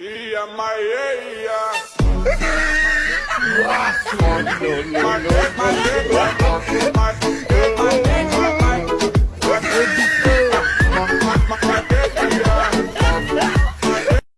Ia Maia. no, no, no, no.